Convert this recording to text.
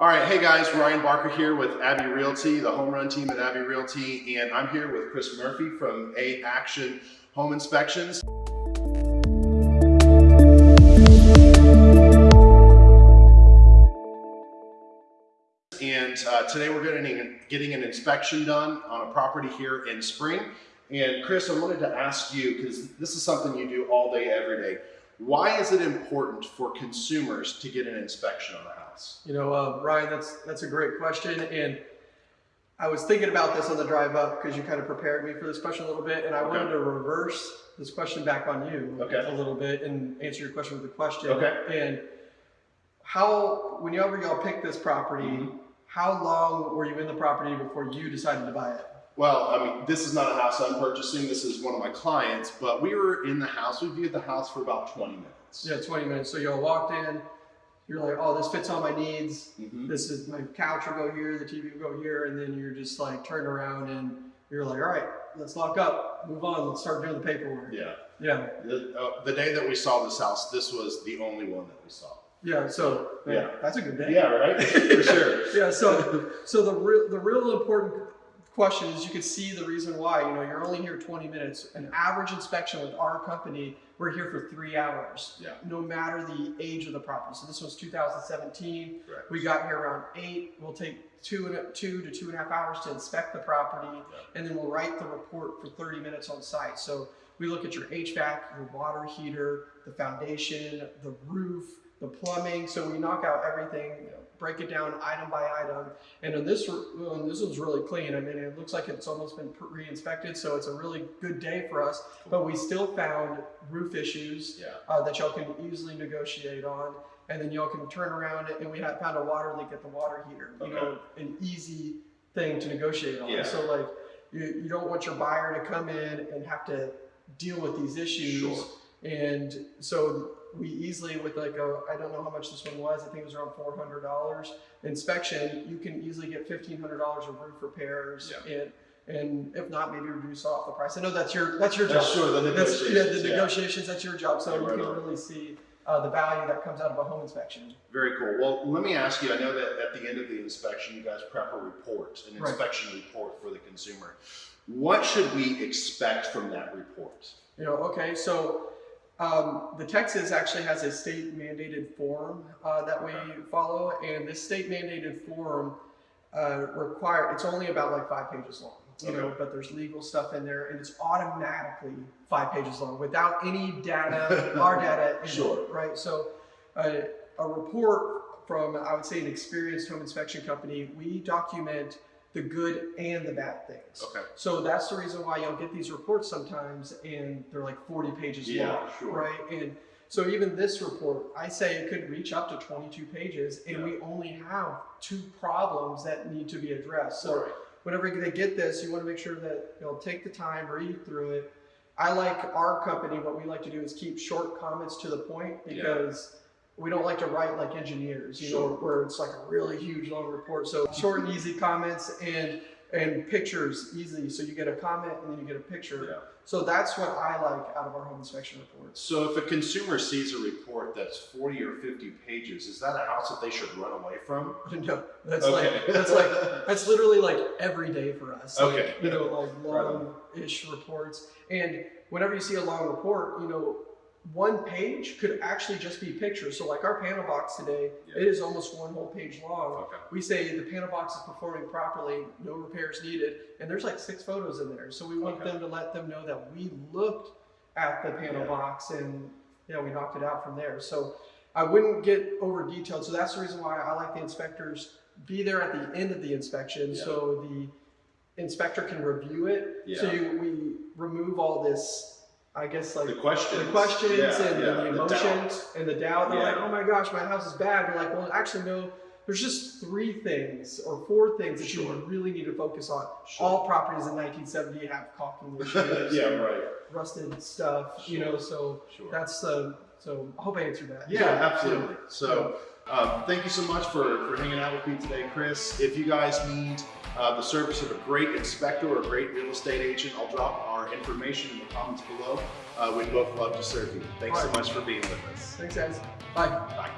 All right, hey guys, Ryan Barker here with Abbey Realty, the home run team at Abbey Realty, and I'm here with Chris Murphy from A Action Home Inspections. And uh, today we're getting, getting an inspection done on a property here in Spring. And Chris, I wanted to ask you, because this is something you do all day, every day. Why is it important for consumers to get an inspection on a You know, uh, Ryan, that's that's a great question, and I was thinking about this on the drive up because you kind of prepared me for this question a little bit, and I Okay. wanted to reverse this question back on you Okay. a little bit and answer your question with a question. Okay. And how, whenever y'all picked this property, Mhm. how long were you in the property before you decided to buy it? Well, I mean, this is not a house I'm purchasing. This is one of my clients, but we were in the house. We viewed the house for about 20 minutes. Yeah, 20 minutes. So y'all walked in, you're like, oh, this fits all my needs. Mhm. This is my couch will go here, the TV will go here, and then you're just like turned around and you're like, all right, let's lock up, move on, let's start doing the paperwork. Yeah. Yeah, The, uh, the day that we saw this house, this was the only one that we saw. yeah. So Yeah. that's a good day. Yeah, right? for sure. Yeah. So so the real the real important question is you can see the reason why. You know, you're only here 20 minutes. An average inspection with our company, we're here for three hours. Yeah. No matter the age of the property. So this was 2017. Correct. We got here around eight. We'll take two and two to two and a half hours to inspect the property, and then we'll write the report for 30 minutes on site. So we look at your HVAC, your water heater, the foundation, the roof, the plumbing. So we knock out everything, break it down item by item. And on this, well, this one's really clean. I mean, it looks like it's almost been re-inspected, so it's a really good day for us. But we still found roof issues Yeah. uh, that y'all can easily negotiate on. And then y'all can turn around and we had found a water leak at the water heater. You know, an easy thing to negotiate on. Yeah. So like, you, you don't want your buyer to come in and have to deal with these issues. Sure. And so we easily, with like a, I don't know how much this one was, I think it was around four hundred dollars inspection, you can easily get fifteen hundred dollars of roof repairs and, and if not, maybe reduce off the price. I know that's your, that's your job. That's sure, the That's, yeah, negotiations. the yeah. that's your job, so Yeah, you right can on. really see uh, the value that comes out of a home inspection. Very cool. Well, let me ask you, I know that at the end of the inspection, you guys prep a report, an Right. inspection report for the consumer. What should we expect from that report? You know, okay, so um, the Texas actually has a state mandated form uh, that we follow, and this state mandated form uh, require it's only about like five pages long, you know, but there's legal stuff in there, and it's automatically five pages long without any data, our data, Sure. it, right? So uh, a report from I would say an experienced home inspection company, we document the good and the bad things. Okay. So that's the reason why you'll get these reports sometimes and they're like 40 pages Yeah, long, sure. right? And so even this report, I say it could reach up to 22 pages and Yeah. we only have two problems that need to be addressed. So Right. Whenever they get this, you want to make sure that you'll take the time, read through it. I like our company, what we like to do is keep short comments to the point Yeah. because we don't like to write like engineers, you know, where it's like a really huge long report. So short and easy comments and and pictures easily. So you get a comment and then you get a picture. Yeah. So that's what I like out of our home inspection reports. So if a consumer sees a report that's 40 or 50 pages, is that a house that they should run away from? no, that's Okay. like that's like that's literally like every day for us. Like, Okay. You know, like long-ish reports. And whenever you see a long report, you know, one page could actually just be pictures. So like our panel box today, Yeah. it is almost one whole page long. Okay. We say the panel box is performing properly, no repairs needed, and there's like six photos in there. So we want Okay. them to let them know that we looked at the panel Yeah. box and you know we knocked it out from there. So I wouldn't get over detailed. So that's the reason why I like the inspectors be there at the end of the inspection Yeah. so the inspector can review it. So you, we remove all this I guess like The questions. the questions Yeah, and yeah, the the emotions doubt. and the doubt. They're Yeah. like, oh my gosh, my house is bad. You're like, well, actually, no. There's just three things or four things that Sure. you really need to focus on. Sure. All properties in 1970 have caulking issues, yeah, right. rusted stuff. You know, so Sure. that's the. So I hope I answered that. Yeah, absolutely. So, um, thank you so much for, for hanging out with me today, Chris. If you guys need uh, the service of a great inspector or a great real estate agent, I'll drop our information in the comments below. Uh, we'd both love to serve you. Thanks so much for being with us. Thanks, guys. Bye. Bye.